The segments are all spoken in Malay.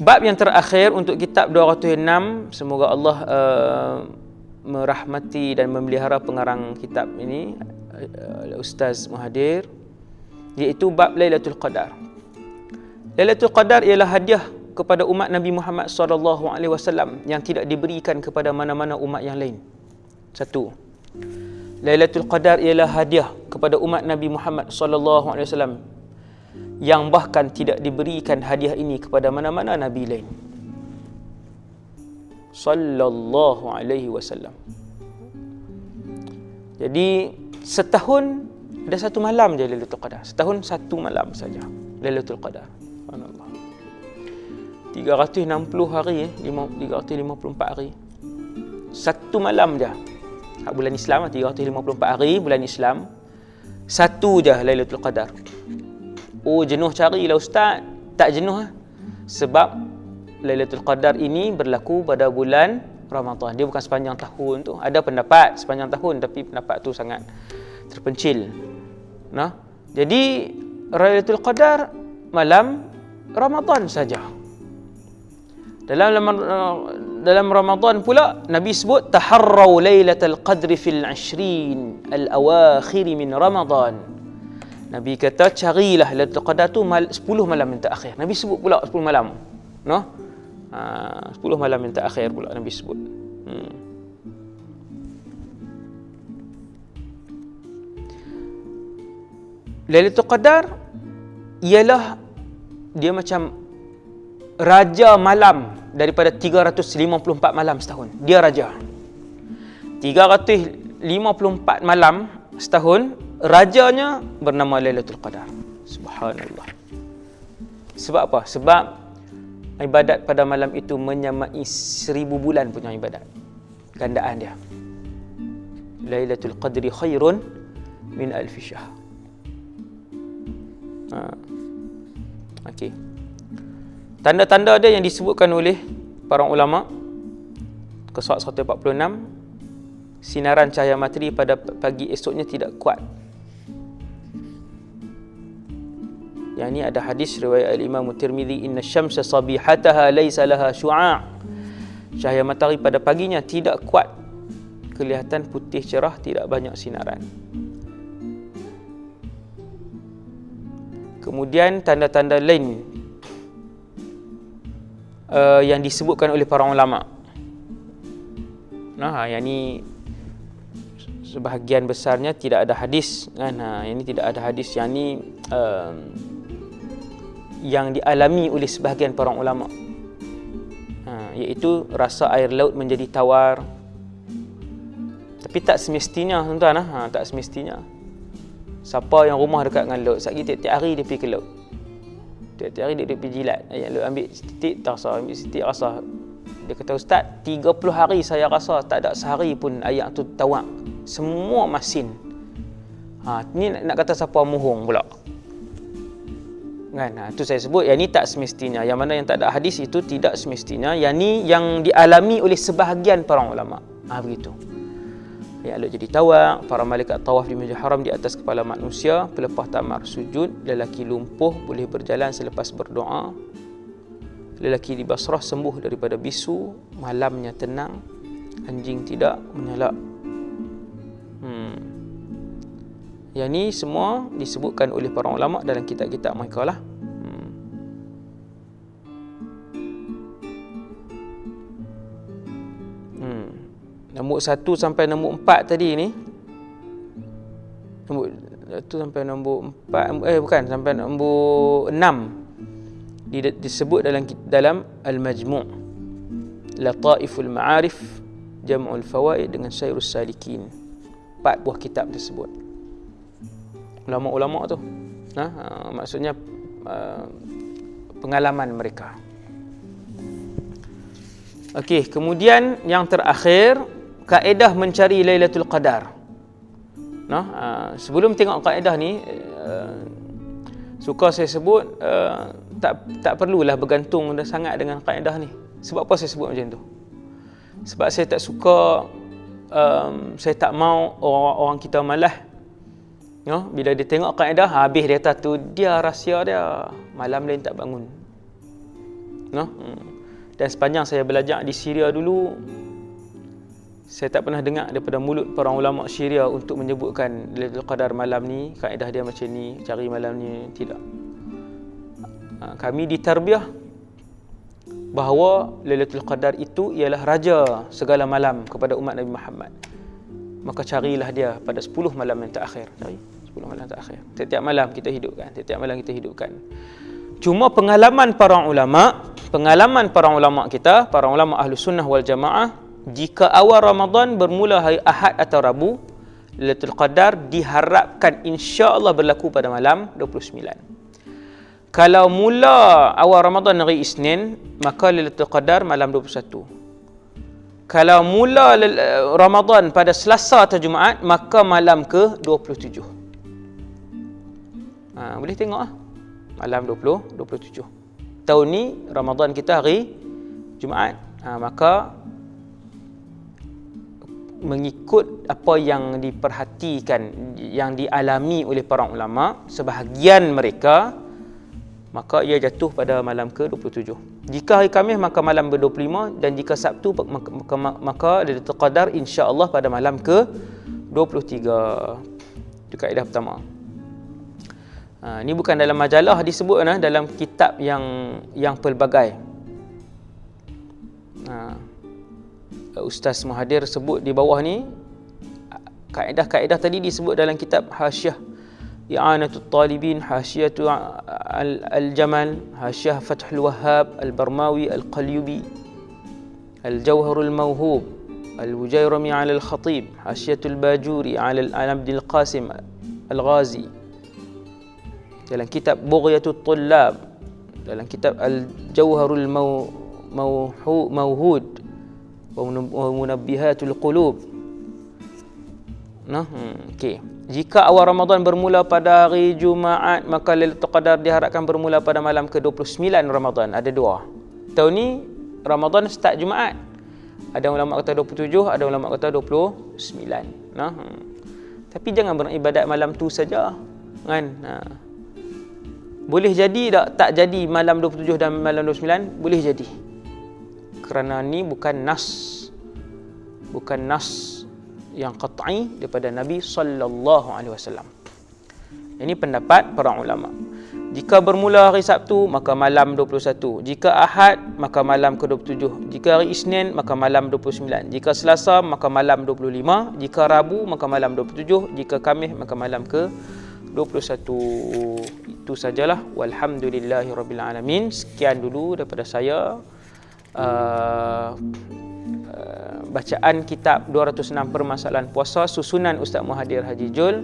Bab yang terakhir untuk kitab 206 semoga Allah uh, merahmati dan memelihara pengarang kitab ini uh, Ustaz Muhadir iaitu bab Lailatul Qadar. Lailatul Qadar ialah hadiah kepada umat Nabi Muhammad wasallam yang tidak diberikan kepada mana-mana umat yang lain. Satu. Lailatul Qadar ialah hadiah kepada umat Nabi Muhammad wasallam yang bahkan tidak diberikan hadiah ini kepada mana-mana nabi lain. Sallallahu alaihi wasallam. Jadi setahun ada satu malam je Lailatul Qadar. Setahun satu malam saja Lailatul Qadar. Subhanallah. 360 hari eh, 354 hari. Satu malam je. Bulan Islam 354 hari bulan Islam. Satu je Lailatul Qadar. Oh jenuh carilah ustaz. Tak jenuh lah. Sebab Lailatul Qadar ini berlaku pada bulan Ramadan. Dia bukan sepanjang tahun tu. Ada pendapat sepanjang tahun tapi pendapat tu sangat terpencil. Nah. Jadi Lailatul Qadar malam Ramadan saja. Dalam dalam Ramadan pula Nabi sebut taharrau lailatul qadri fil 20 al-awakhir min Ramadan. Nabi kata carilah Lailatul Qadar tu 10 malam yang terakhir. Nabi sebut pula 10 malam. No? Ha, 10 malam yang terakhir pula Nabi sebut. Hmm. Lailatul Qadar ialah dia macam raja malam daripada 354 malam setahun. Dia raja. 354 malam setahun rajanya bernama Lailatul Qadar. Subhanallah. Sebab apa? Sebab ibadat pada malam itu menyamai seribu bulan punya ibadat. Gandaan dia. Lailatul Qadri khairun min alfi syahr. Ha. Okey. Tanda-tanda dia yang disebutkan oleh para ulama ke surat 146 sinaran cahaya matahari pada pagi esoknya tidak kuat Yang ini ada hadis riwayat Al-Imam Tirmizi inna syamsa sabihataha laysa laha syu'a'. Cahaya matahari pada paginya tidak kuat. Kelihatan putih cerah, tidak banyak sinaran. Kemudian tanda-tanda lain uh, yang disebutkan oleh para ulama. Nah, yang ini sebahagian besarnya tidak ada hadis kan. Nah, yang ini tidak ada hadis. Yang ini uh, yang dialami oleh sebahagian para ulama. Ha, iaitu rasa air laut menjadi tawar. Tapi tak semestinya tuan-tuan ha, tak semestinya. Siapa yang rumah dekat dengan laut satgi tiap-tiap hari dia pergi ke laut. Tiap-tiap hari dia, dia pergi jilat. Ayat laut ambil titik tak rasa ambil titik rasa. Dia kata ustaz 30 hari saya rasa tak ada sehari pun ayat tu tawar. Semua masin. Ha, ni nak, kata siapa muhung pula kan? Ha, itu saya sebut yang ni tak semestinya. Yang mana yang tak ada hadis itu tidak semestinya. Yang ni yang dialami oleh sebahagian para ulama. Ha, begitu. Ya Allah jadi tawak para malaikat tawaf di Masjidil Haram di atas kepala manusia pelepas tamar sujud lelaki lumpuh boleh berjalan selepas berdoa lelaki di Basrah sembuh daripada bisu malamnya tenang anjing tidak menyalak. Hmm. Yang ni semua disebutkan oleh para ulama dalam kitab-kitab mereka lah. Nombor satu sampai nombor empat tadi ni. Nombor satu sampai nombor empat. Eh bukan. Sampai nombor enam. Disebut dalam dalam Al-Majmu' Lataiful Ma'arif Jam'ul Fawaid dengan Syairus Salikin. Empat buah kitab tersebut ulama-ulama tu. Ha, ha maksudnya uh, pengalaman mereka. Okey, kemudian yang terakhir kaedah mencari Lailatul Qadar. Nah, uh, sebelum tengok kaedah ni uh, suka saya sebut uh, tak tak perlulah bergantung dah sangat dengan kaedah ni. Sebab apa saya sebut macam tu? Sebab saya tak suka um, saya tak mau orang-orang kita malas Ya, bila dia tengok kaedah habis dia kata tu dia rahsia dia. Malam lain tak bangun. No? Hmm. Dan sepanjang saya belajar di Syria dulu saya tak pernah dengar daripada mulut para ulama Syria untuk menyebutkan Lailatul Qadar malam ni, kaedah dia macam ni, cari malam ni, tidak. Ha, kami ditarbiah bahawa Lailatul Qadar itu ialah raja segala malam kepada umat Nabi Muhammad. Maka carilah dia pada 10 malam yang terakhir. Cari 10 malam terakhir. Setiap malam kita hidupkan, setiap malam kita hidupkan. Cuma pengalaman para ulama, pengalaman para ulama kita, para ulama ahlu sunnah wal jamaah, jika awal Ramadan bermula hari Ahad atau Rabu, Lailatul Qadar diharapkan insya-Allah berlaku pada malam 29. Kalau mula awal Ramadan hari Isnin, maka Lailatul Qadar malam 21. Kalau mula Ramadan pada Selasa atau Jumaat, maka malam ke 27. Ha, boleh tengok ah. Malam 20, 27. Tahun ni Ramadan kita hari Jumaat. Ha, maka mengikut apa yang diperhatikan yang dialami oleh para ulama sebahagian mereka maka ia jatuh pada malam ke-27. Jika hari Khamis maka malam ke-25 dan jika Sabtu maka maka, maka Lailatul Qadar insya-Allah pada malam ke-23. Itu kaedah pertama. Ha, ini bukan dalam majalah disebut nah, dalam kitab yang yang pelbagai. Ha, Ustaz Muhadir sebut di bawah ni kaedah-kaedah tadi disebut dalam kitab Hasyiah. I'anatul Talibin Hasyiatu Al-Jamal Hasyiah Fathul Wahhab Al-Barmawi Al-Qalyubi Al-Jawharul Mawhub Al-Wujairami Al-Khatib Hasyiatul Bajuri ala Al-Abdil Qasim Al-Ghazi. Dalam kitab Bughyatul Tullab dalam kitab Al-Jawharul Mawhud wa munabbihatul qulub. Nah hmm, okey. Jika awal Ramadan bermula pada hari Jumaat maka Lailatul Qadar diharapkan bermula pada malam ke-29 Ramadan. Ada dua. Tahun ni Ramadan start Jumaat. Ada ulama kata 27 ada ulama kata 29 nah hmm. tapi jangan beribadat malam tu saja kan? Ha. boleh jadi tak tak jadi malam 27 dan malam 29 boleh jadi kerana ni bukan nas bukan nas yang qat'i daripada Nabi sallallahu alaihi wasallam. Ini pendapat para ulama. Jika bermula hari Sabtu maka malam 21. Jika Ahad maka malam ke-27. Jika hari Isnin maka malam 29. Jika Selasa maka malam 25. Jika Rabu maka malam 27. Jika Khamis maka malam ke 21 itu sajalah walhamdulillahirabbil alamin sekian dulu daripada saya uh, bacaan kitab 206 permasalahan puasa susunan Ustaz Muhadir Haji Jul.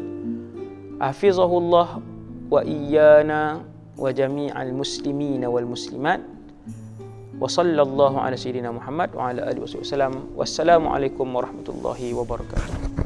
Hafizahullah wa iyyana wa jami'al muslimin wal muslimat. Wa sallallahu ala sayyidina Muhammad wa ala alihi wasallam wassalamu alaikum warahmatullahi wabarakatuh